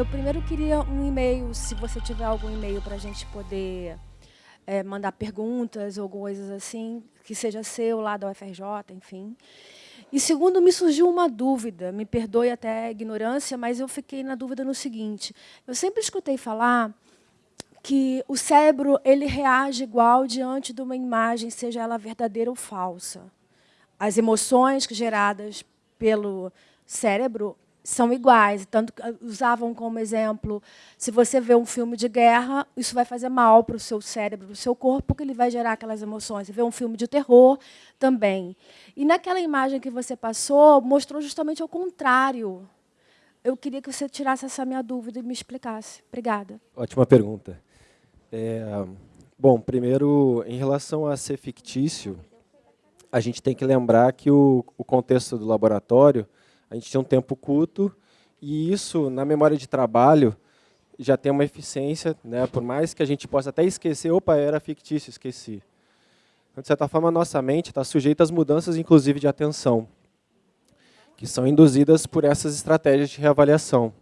Eu primeiro queria um e-mail, se você tiver algum e-mail para a gente poder é, mandar perguntas ou coisas assim, que seja seu lá da UFRJ, enfim. E segundo, me surgiu uma dúvida, me perdoe até a ignorância, mas eu fiquei na dúvida no seguinte, eu sempre escutei falar que o cérebro ele reage igual diante de uma imagem, seja ela verdadeira ou falsa. As emoções geradas pelo cérebro são iguais, tanto que usavam como exemplo, se você vê um filme de guerra, isso vai fazer mal para o seu cérebro, para o seu corpo, porque ele vai gerar aquelas emoções. Você vê um filme de terror, também. E naquela imagem que você passou, mostrou justamente o contrário. Eu queria que você tirasse essa minha dúvida e me explicasse. Obrigada. Ótima pergunta. É, bom, primeiro, em relação a ser fictício, a gente tem que lembrar que o, o contexto do laboratório a gente tinha um tempo curto e isso, na memória de trabalho, já tem uma eficiência, né? por mais que a gente possa até esquecer, opa, era fictício, esqueci. Então, de certa forma, a nossa mente está sujeita às mudanças, inclusive de atenção, que são induzidas por essas estratégias de reavaliação.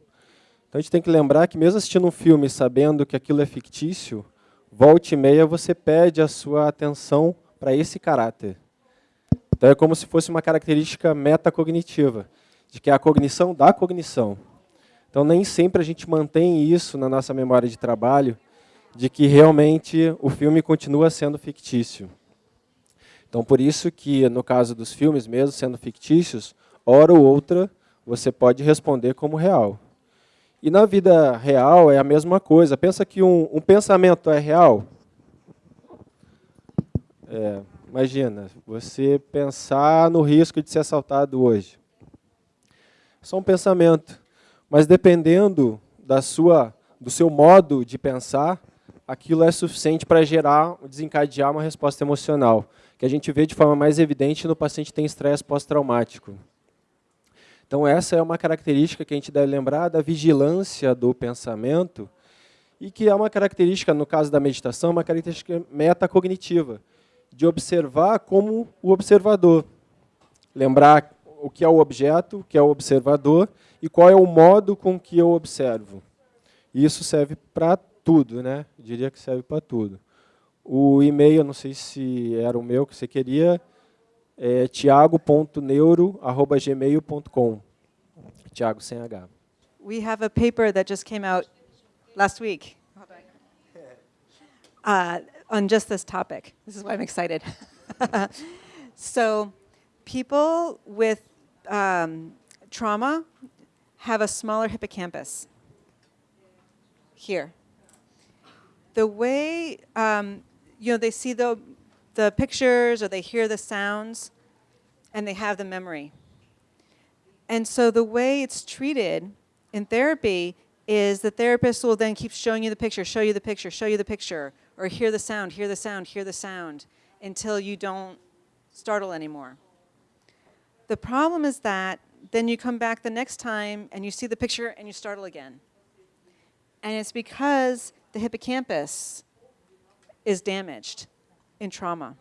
Então, a gente tem que lembrar que, mesmo assistindo um filme sabendo que aquilo é fictício, volte e meia você pede a sua atenção para esse caráter. Então, é como se fosse uma característica metacognitiva de que é a cognição da cognição. Então, nem sempre a gente mantém isso na nossa memória de trabalho, de que realmente o filme continua sendo fictício. Então, por isso que, no caso dos filmes, mesmo sendo fictícios, hora ou outra, você pode responder como real. E na vida real é a mesma coisa. Pensa que um, um pensamento é real. É, imagina, você pensar no risco de ser assaltado hoje só um pensamento. Mas dependendo da sua, do seu modo de pensar, aquilo é suficiente para gerar, desencadear uma resposta emocional, que a gente vê de forma mais evidente no paciente que tem estresse pós-traumático. Então essa é uma característica que a gente deve lembrar da vigilância do pensamento e que é uma característica, no caso da meditação, uma característica metacognitiva, de observar como o observador. Lembrar o que é o objeto, o que é o observador e qual é o modo com que eu observo. Isso serve para tudo, né? Eu diria que serve para tudo. O e-mail, não sei se era o meu que você queria, é tiago.neuro@gmail.com. Tiago sem H. We have a paper that just came out last week uh, on just this topic. This is why I'm excited. so people with um, trauma have a smaller hippocampus here. The way, um, you know, they see the, the pictures or they hear the sounds and they have the memory. And so the way it's treated in therapy is the therapist will then keep showing you the picture, show you the picture, show you the picture, or hear the sound, hear the sound, hear the sound, until you don't startle anymore. The problem is that then you come back the next time and you see the picture and you startle again. And it's because the hippocampus is damaged in trauma.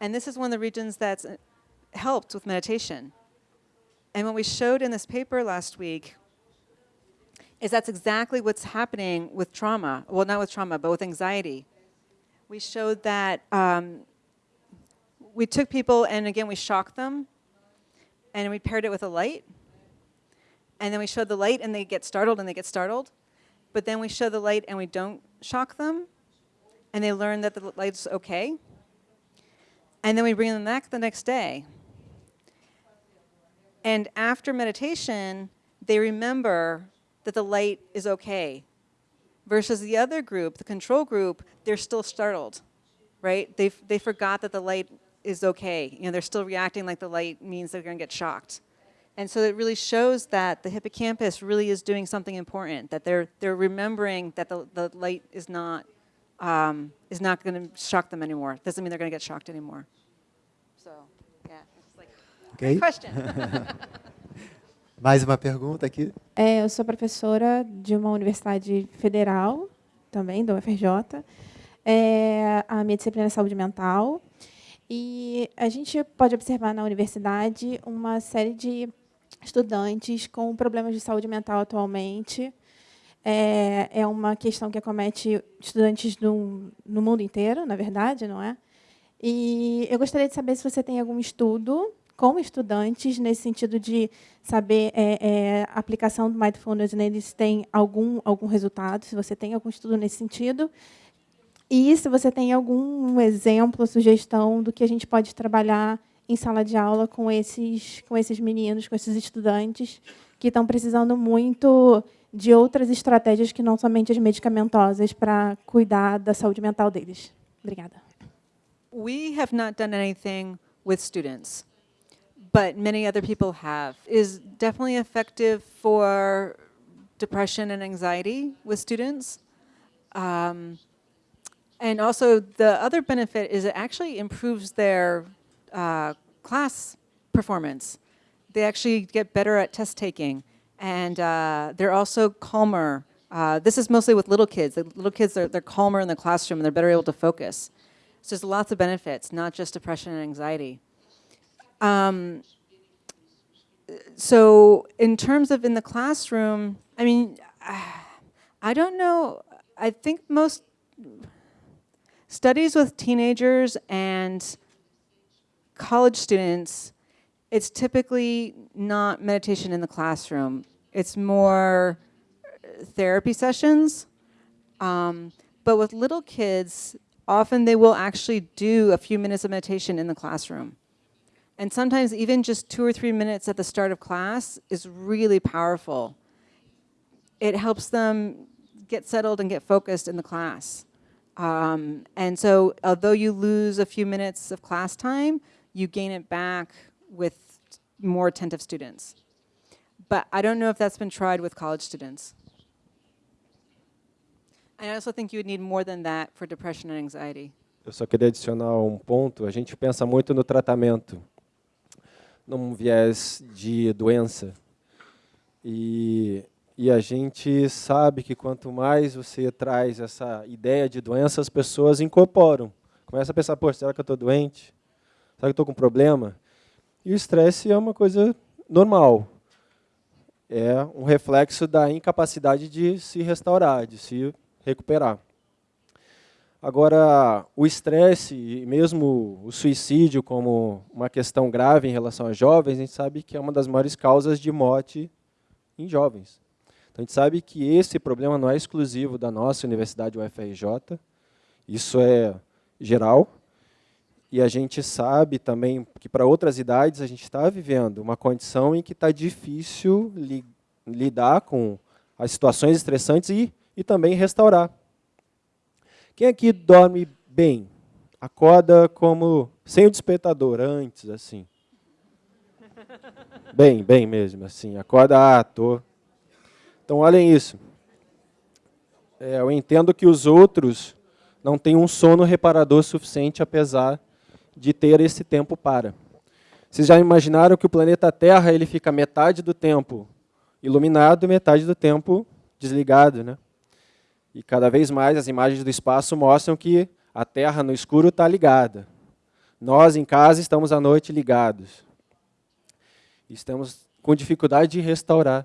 And this is one of the regions that's helped with meditation. And what we showed in this paper last week is that's exactly what's happening with trauma. Well, not with trauma, but with anxiety. We showed that um, we took people and again we shocked them and we paired it with a light. And then we showed the light and they get startled and they get startled. But then we show the light and we don't shock them and they learn that the light's okay. And then we bring them back the next day. And after meditation, they remember that the light is okay. Versus the other group, the control group, they're still startled, right? they they forgot that the light is okay. You know, they're still reacting like the light means they're going to get shocked. And so it really shows that the hippocampus really is doing something important, that they're, they're remembering that the, the light is not, um, is not going to shock them anymore. Doesn't mean they're going to get shocked anymore. So, yeah, it's like, okay. question. Mais uma pergunta aqui. É, eu sou professora de uma universidade federal, também, da UFRJ. É, a minha disciplina é saúde mental. E a gente pode observar na universidade uma série de estudantes com problemas de saúde mental atualmente. É, é uma questão que acomete estudantes no, no mundo inteiro, na verdade, não é? E eu gostaria de saber se você tem algum estudo com estudantes, nesse sentido de saber é, é, a aplicação do Mindfulness neles tem algum, algum resultado, se você tem algum estudo nesse sentido, e se você tem algum exemplo, sugestão do que a gente pode trabalhar em sala de aula com esses, com esses meninos, com esses estudantes que estão precisando muito de outras estratégias que não somente as medicamentosas para cuidar da saúde mental deles. Obrigada. We have not done anything with students. but many other people have, is definitely effective for depression and anxiety with students. Um, and also the other benefit is it actually improves their uh, class performance. They actually get better at test taking and uh, they're also calmer. Uh, this is mostly with little kids. The little kids, they're, they're calmer in the classroom and they're better able to focus. So there's lots of benefits, not just depression and anxiety. Um, so in terms of in the classroom, I mean, I don't know. I think most studies with teenagers and college students, it's typically not meditation in the classroom. It's more therapy sessions. Um, but with little kids, often they will actually do a few minutes of meditation in the classroom. And sometimes even just two or three minutes at the start of class is really powerful. It helps them get settled and get focused in the class. Um, and so although you lose a few minutes of class time, you gain it back with more attentive students. But I don't know if that's been tried with college students. I also think you would need more than that for depression and anxiety. Eu só queria adicionar um ponto. A gente pensa muito no tratamento. num viés de doença. E, e a gente sabe que quanto mais você traz essa ideia de doença, as pessoas incorporam. Começa a pensar, pô, será que eu estou doente? Será que eu estou com problema? E o estresse é uma coisa normal. É um reflexo da incapacidade de se restaurar, de se recuperar. Agora, o estresse e mesmo o suicídio como uma questão grave em relação a jovens, a gente sabe que é uma das maiores causas de morte em jovens. Então, a gente sabe que esse problema não é exclusivo da nossa Universidade UFRJ, isso é geral, e a gente sabe também que para outras idades a gente está vivendo uma condição em que está difícil li lidar com as situações estressantes e, e também restaurar. Quem aqui dorme bem? Acorda como sem o despertador, antes, assim. Bem, bem mesmo, assim. Acorda, ah, tô. Então, olhem isso. É, eu entendo que os outros não têm um sono reparador suficiente, apesar de ter esse tempo para. Vocês já imaginaram que o planeta Terra ele fica metade do tempo iluminado metade do tempo desligado, né? E cada vez mais as imagens do espaço mostram que a Terra no escuro está ligada. Nós, em casa, estamos à noite ligados. Estamos com dificuldade de restaurar.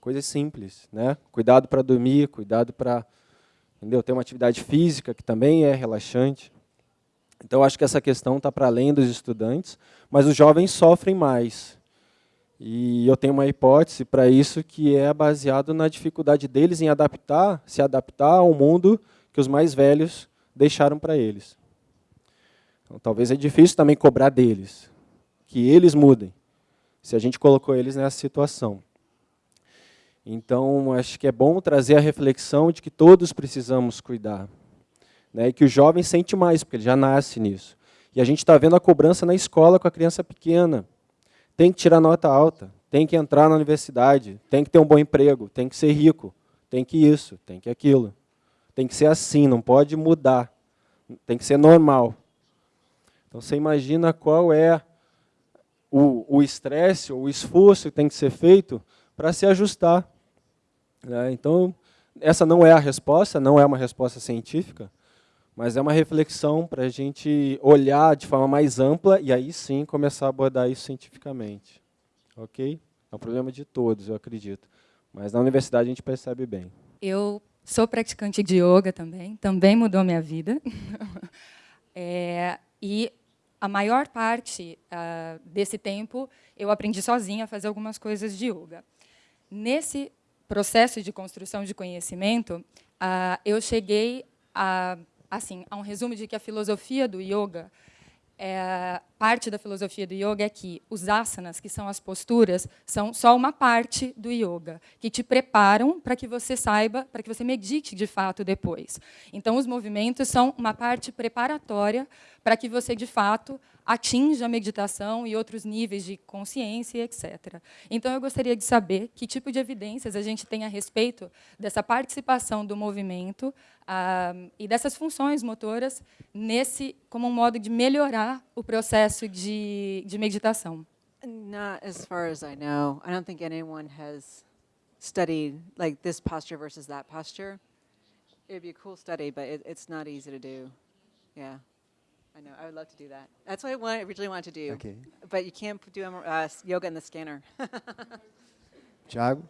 Coisas simples, né? Cuidado para dormir, cuidado para entendeu? ter uma atividade física, que também é relaxante. Então, acho que essa questão está para além dos estudantes, mas os jovens sofrem mais. E eu tenho uma hipótese para isso que é baseado na dificuldade deles em adaptar, se adaptar ao mundo que os mais velhos deixaram para eles. Então, talvez é difícil também cobrar deles, que eles mudem, se a gente colocou eles nessa situação. Então, acho que é bom trazer a reflexão de que todos precisamos cuidar. Né, e que o jovem sente mais, porque ele já nasce nisso. E a gente está vendo a cobrança na escola com a criança pequena tem que tirar nota alta, tem que entrar na universidade, tem que ter um bom emprego, tem que ser rico, tem que isso, tem que aquilo. Tem que ser assim, não pode mudar. Tem que ser normal. Então você imagina qual é o estresse ou o esforço que tem que ser feito para se ajustar. Né? Então, essa não é a resposta, não é uma resposta científica, mas é uma reflexão para a gente olhar de forma mais ampla e aí sim começar a abordar isso cientificamente. Ok? É um problema de todos, eu acredito. Mas na universidade a gente percebe bem. Eu sou praticante de yoga também, também mudou minha vida. é, e a maior parte uh, desse tempo eu aprendi sozinha a fazer algumas coisas de yoga. Nesse processo de construção de conhecimento, uh, eu cheguei a, assim, a um resumo de que a filosofia do yoga é, parte da filosofia do yoga é que os asanas, que são as posturas, são só uma parte do yoga, que te preparam para que você saiba, para que você medite de fato depois. Então, os movimentos são uma parte preparatória para que você, de fato, atinja a meditação e outros níveis de consciência, etc. Então, eu gostaria de saber que tipo de evidências a gente tem a respeito dessa participação do movimento ah, e dessas funções motoras nesse como um modo de melhorar o processo de, de meditação. Not as far as I know. I don't think anyone has studied like this posture versus that posture. It would be a cool study, but it, it's not easy to do. Yeah. I know. I would love to do that. That's what I originally wanted to do. Okay. But you can't do uh, yoga in the scanner. Tiago?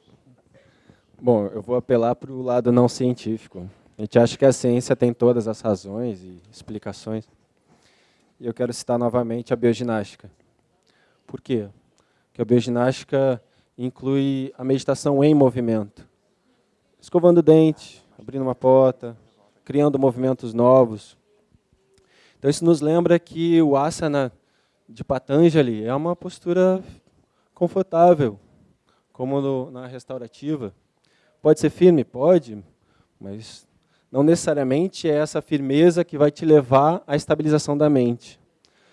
Bom, eu vou apelar para o lado não científico. A gente acha que a ciência tem todas as razões e explicações. E eu quero citar novamente a bioginástica. Por quê? Porque a bioginástica inclui a meditação em movimento. Escovando o dente, abrindo uma porta, criando movimentos novos, então isso nos lembra que o asana de Patanjali é uma postura confortável, como no, na restaurativa. Pode ser firme? Pode, mas não necessariamente é essa firmeza que vai te levar à estabilização da mente.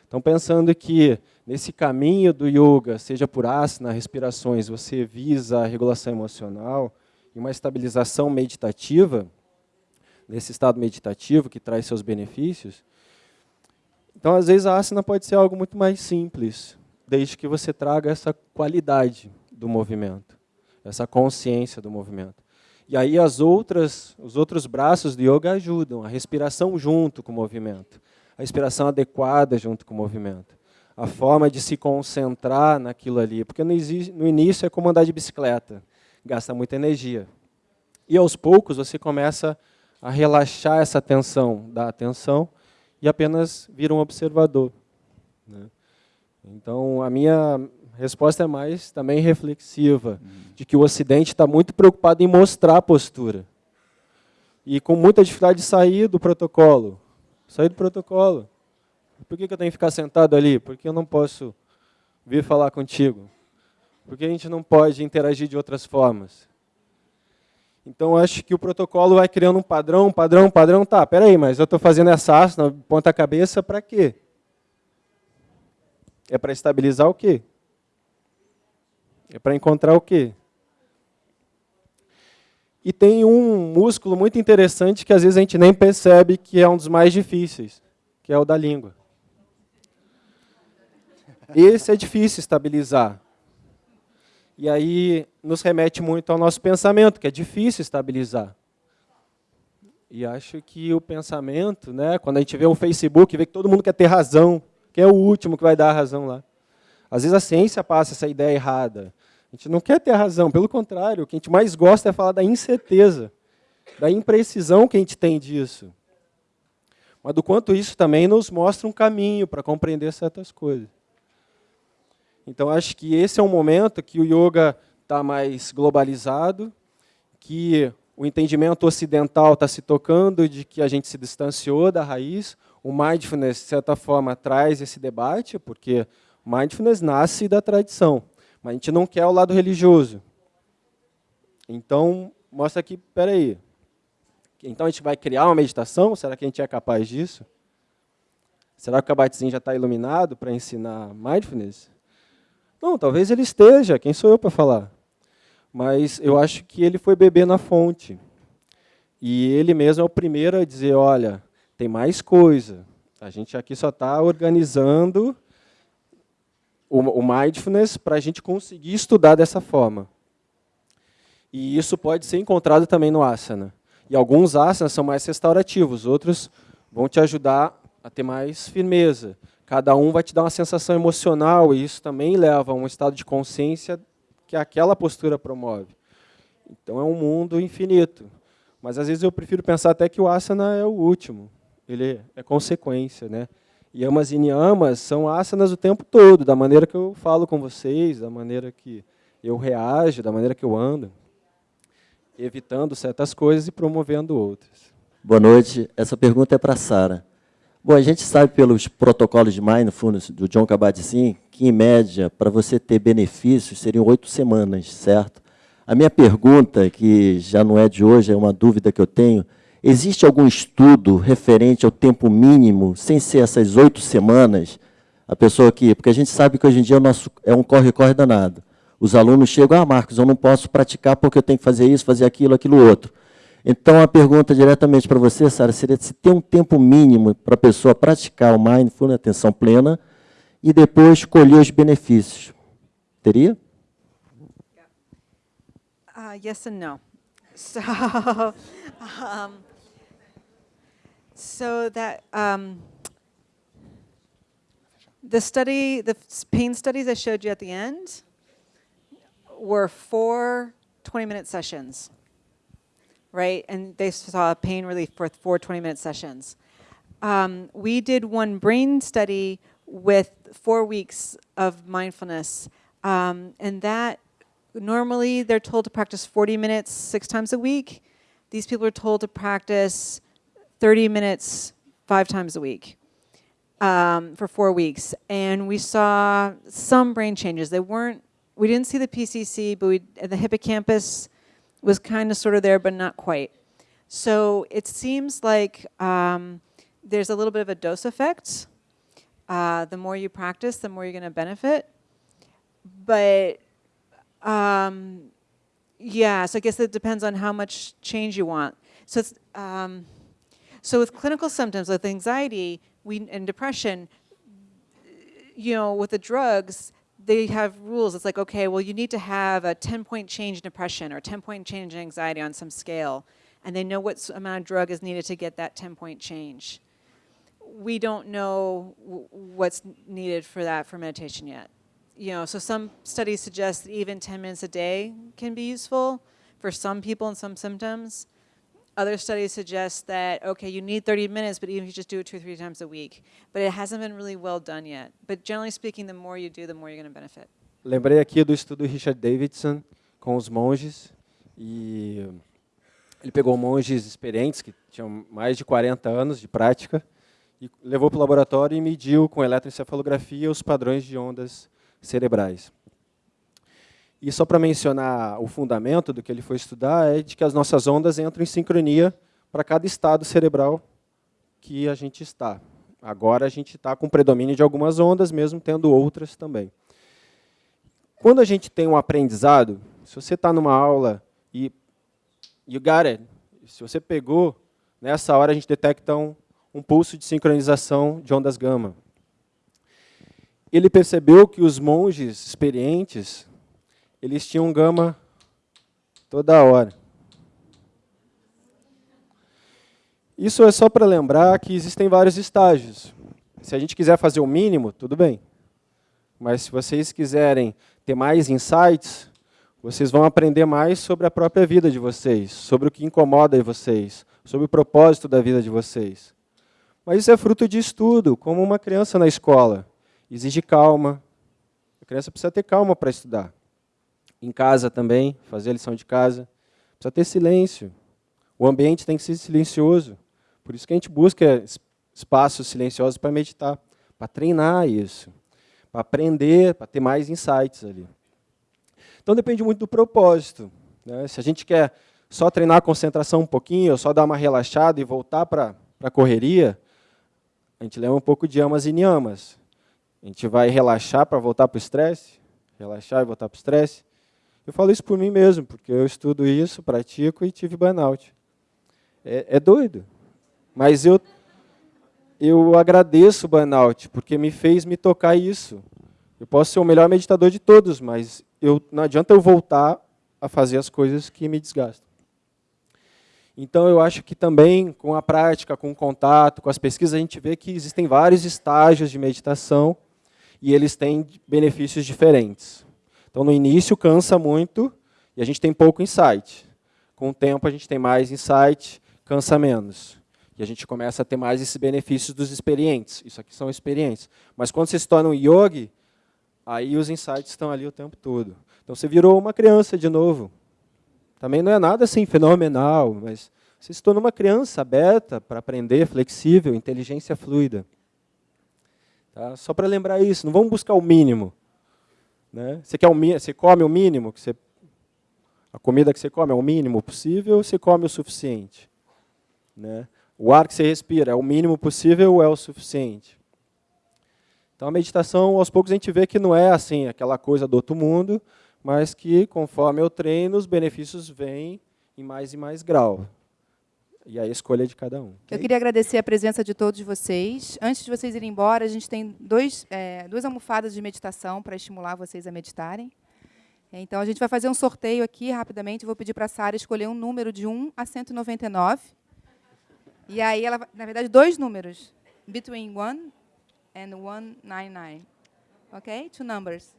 Então, pensando que nesse caminho do yoga, seja por asana, respirações, você visa a regulação emocional e uma estabilização meditativa, nesse estado meditativo que traz seus benefícios, então, às vezes, a asana pode ser algo muito mais simples, desde que você traga essa qualidade do movimento, essa consciência do movimento. E aí as outras, os outros braços do yoga ajudam, a respiração junto com o movimento, a respiração adequada junto com o movimento, a forma de se concentrar naquilo ali, porque no, no início é como andar de bicicleta, gasta muita energia. E aos poucos você começa a relaxar essa tensão da atenção e apenas vira um observador. Né? Então, a minha resposta é mais também reflexiva, uhum. de que o Ocidente está muito preocupado em mostrar a postura. E com muita dificuldade de sair do protocolo. Sair do protocolo. Por que, que eu tenho que ficar sentado ali? Porque eu não posso vir falar contigo. Porque a gente não pode interagir de outras formas. Então, acho que o protocolo vai criando um padrão, padrão, padrão. Tá, peraí, mas eu estou fazendo essa asna, ponta cabeça, para quê? É para estabilizar o quê? É para encontrar o quê? E tem um músculo muito interessante que às vezes a gente nem percebe que é um dos mais difíceis, que é o da língua. Esse é difícil estabilizar. E aí nos remete muito ao nosso pensamento, que é difícil estabilizar. E acho que o pensamento, né, quando a gente vê o Facebook, vê que todo mundo quer ter razão, que é o último que vai dar a razão lá. Às vezes a ciência passa essa ideia errada. A gente não quer ter razão, pelo contrário, o que a gente mais gosta é falar da incerteza, da imprecisão que a gente tem disso. Mas do quanto isso também nos mostra um caminho para compreender certas coisas. Então, acho que esse é um momento que o yoga está mais globalizado, que o entendimento ocidental está se tocando de que a gente se distanciou da raiz. O mindfulness, de certa forma, traz esse debate, porque mindfulness nasce da tradição, mas a gente não quer o lado religioso. Então, mostra aqui, espera aí, então a gente vai criar uma meditação? Será que a gente é capaz disso? Será que o Kabat-Zinn já está iluminado para ensinar mindfulness? Não, talvez ele esteja, quem sou eu para falar? Mas eu acho que ele foi beber na fonte. E ele mesmo é o primeiro a dizer, olha, tem mais coisa. A gente aqui só está organizando o, o mindfulness para a gente conseguir estudar dessa forma. E isso pode ser encontrado também no asana. E alguns asanas são mais restaurativos, outros vão te ajudar a ter mais firmeza, cada um vai te dar uma sensação emocional, e isso também leva a um estado de consciência que aquela postura promove. Então é um mundo infinito. Mas às vezes eu prefiro pensar até que o asana é o último, ele é consequência. Né? Yamas e niyamas são asanas o tempo todo, da maneira que eu falo com vocês, da maneira que eu reajo, da maneira que eu ando, evitando certas coisas e promovendo outras. Boa noite. Essa pergunta é para Sara. Bom, a gente sabe pelos protocolos de Mindfulness do John Kabat-Zinn que, em média, para você ter benefícios, seriam oito semanas, certo? A minha pergunta, que já não é de hoje, é uma dúvida que eu tenho, existe algum estudo referente ao tempo mínimo, sem ser essas oito semanas, a pessoa que... Porque a gente sabe que hoje em dia o nosso, é um corre-corre danado. Os alunos chegam, ah, Marcos, eu não posso praticar porque eu tenho que fazer isso, fazer aquilo, aquilo outro. Então, a pergunta diretamente para você, Sara, seria se tem um tempo mínimo para a pessoa praticar o mindfulness, atenção plena, e depois colher os benefícios. Teria? Uh, yes and no. So, um, so that um, the study, the pain studies I showed you at the end were four 20-minute sessions, right? And they saw pain relief for four 20-minute sessions. Um, we did one brain study with four weeks of mindfulness, um, and that normally they're told to practice 40 minutes six times a week. These people are told to practice 30 minutes five times a week um, for four weeks. And we saw some brain changes. They weren't, we didn't see the PCC, but we, the hippocampus was kind of sort of there, but not quite. So it seems like um, there's a little bit of a dose effect. Uh, the more you practice, the more you're going to benefit. But um, yeah, so I guess it depends on how much change you want. So um, so with clinical symptoms, with anxiety we, and depression, you know, with the drugs, they have rules. It's like, okay, well, you need to have a 10-point change in depression or 10-point change in anxiety on some scale. And they know what amount of drug is needed to get that 10-point change. We don't know what's needed for that for meditation yet you know, so some studies suggest that even 10 minutes a day can be useful for some people and some symptoms. Other studies suggest that, okay, you need 30 minutes, but even if you just do it two or three times a week. But it hasn't been really well done yet. But generally speaking, the more you do, the more you're going to benefit. Lembrei aqui do estudo Richard Davidson com os monges. E ele pegou monges experientes, que tinham mais de 40 anos de prática, e levou para o laboratório e mediu com eletroencefalografia os padrões de ondas cerebrais. E só para mencionar o fundamento do que ele foi estudar, é de que as nossas ondas entram em sincronia para cada estado cerebral que a gente está. Agora a gente está com predomínio de algumas ondas, mesmo tendo outras também. Quando a gente tem um aprendizado, se você está numa aula e you got it, se você pegou, nessa hora a gente detecta um, um pulso de sincronização de ondas gama ele percebeu que os monges experientes, eles tinham gama toda hora. Isso é só para lembrar que existem vários estágios. Se a gente quiser fazer o mínimo, tudo bem. Mas se vocês quiserem ter mais insights, vocês vão aprender mais sobre a própria vida de vocês, sobre o que incomoda vocês, sobre o propósito da vida de vocês. Mas isso é fruto de estudo, como uma criança na escola exige calma. A criança precisa ter calma para estudar. Em casa também, fazer a lição de casa. Precisa ter silêncio. O ambiente tem que ser silencioso. Por isso que a gente busca espaços silenciosos para meditar, para treinar isso, para aprender, para ter mais insights ali. Então depende muito do propósito. Né? Se a gente quer só treinar a concentração um pouquinho, ou só dar uma relaxada e voltar para a correria, a gente leva um pouco de amas e niamas. A gente vai relaxar para voltar para o estresse, relaxar e voltar para o estresse. Eu falo isso por mim mesmo, porque eu estudo isso, pratico e tive burnout. É, é doido. Mas eu, eu agradeço o burnout, porque me fez me tocar isso. Eu posso ser o melhor meditador de todos, mas eu, não adianta eu voltar a fazer as coisas que me desgastam. Então, eu acho que também, com a prática, com o contato, com as pesquisas, a gente vê que existem vários estágios de meditação e eles têm benefícios diferentes. Então, no início, cansa muito e a gente tem pouco insight. Com o tempo, a gente tem mais insight, cansa menos. E a gente começa a ter mais esses benefícios dos experientes. Isso aqui são experientes. Mas quando você se torna um yogi, aí os insights estão ali o tempo todo. Então, você virou uma criança de novo. Também não é nada assim fenomenal, mas você se tornou uma criança aberta para aprender, flexível, inteligência fluida. Tá? Só para lembrar isso, não vamos buscar o mínimo. Né? Você, quer você come o mínimo, que você, a comida que você come é o mínimo possível ou você come o suficiente? Né? O ar que você respira é o mínimo possível ou é o suficiente? Então, a meditação, aos poucos, a gente vê que não é assim, aquela coisa do outro mundo, mas que, conforme eu treino, os benefícios vêm em mais e mais grau. E a escolha é de cada um. Eu queria agradecer a presença de todos vocês. Antes de vocês irem embora, a gente tem dois, é, duas almofadas de meditação para estimular vocês a meditarem. Então, a gente vai fazer um sorteio aqui, rapidamente. Vou pedir para a Sara escolher um número de 1 a 199. E aí, ela, na verdade, dois números. Between 1 and 199. Ok? Two numbers.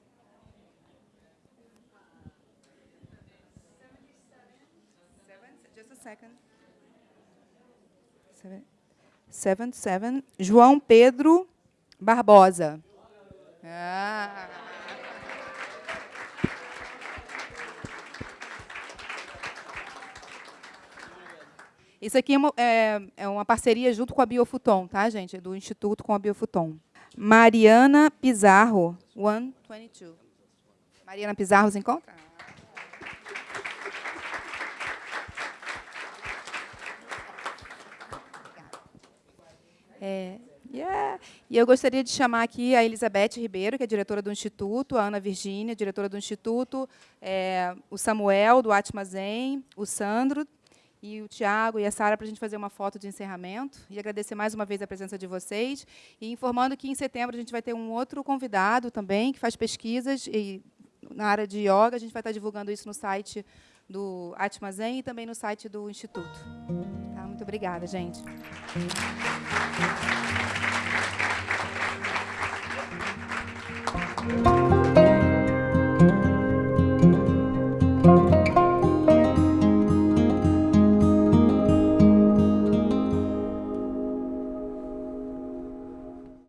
second. Seven, seven. João Pedro Barbosa. Ah. Isso aqui é uma, é, é uma, parceria junto com a Biofuton, tá, gente? Do Instituto com a Biofuton. Mariana Pizarro, 122. Mariana Pizarro, se encontra? É, yeah. E eu gostaria de chamar aqui a Elizabeth Ribeiro, que é diretora do Instituto, a Ana Virgínia, diretora do Instituto, é, o Samuel, do Atma Zen, o Sandro, e o Tiago e a Sara para a gente fazer uma foto de encerramento. E agradecer mais uma vez a presença de vocês. E informando que em setembro a gente vai ter um outro convidado também, que faz pesquisas e, na área de yoga. A gente vai estar divulgando isso no site do Atma Zen e também no site do Instituto. Tá? Muito obrigada, gente. Thank you.